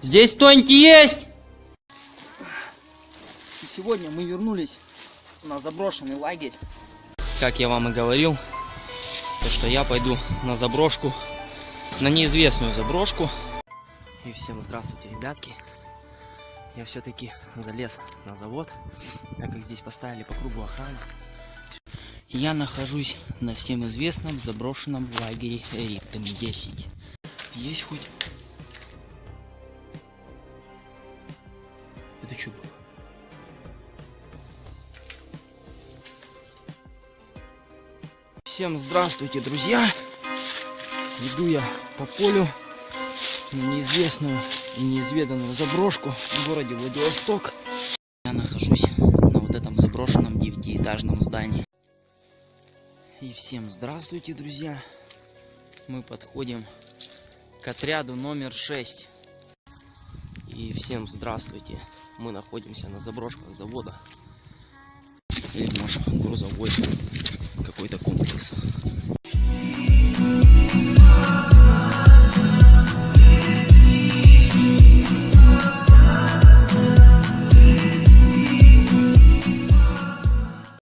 Здесь кто-нибудь есть? И сегодня мы вернулись на заброшенный лагерь. Как я вам и говорил, то что я пойду на заброшку, на неизвестную заброшку. И всем здравствуйте, ребятки. Я все-таки залез на завод, так как здесь поставили по кругу охрану. Я нахожусь на всем известном заброшенном лагере Риптом 10. Есть хоть... Это что было? Всем здравствуйте, друзья! Иду я по полю в неизвестную и неизведанную заброшку в городе Владивосток. Я нахожусь на вот этом заброшенном девятиэтажном здании. И всем здравствуйте, друзья! Мы подходим к отряду номер 6. И всем здравствуйте! Мы находимся на заброшках завода. Или может грузовой.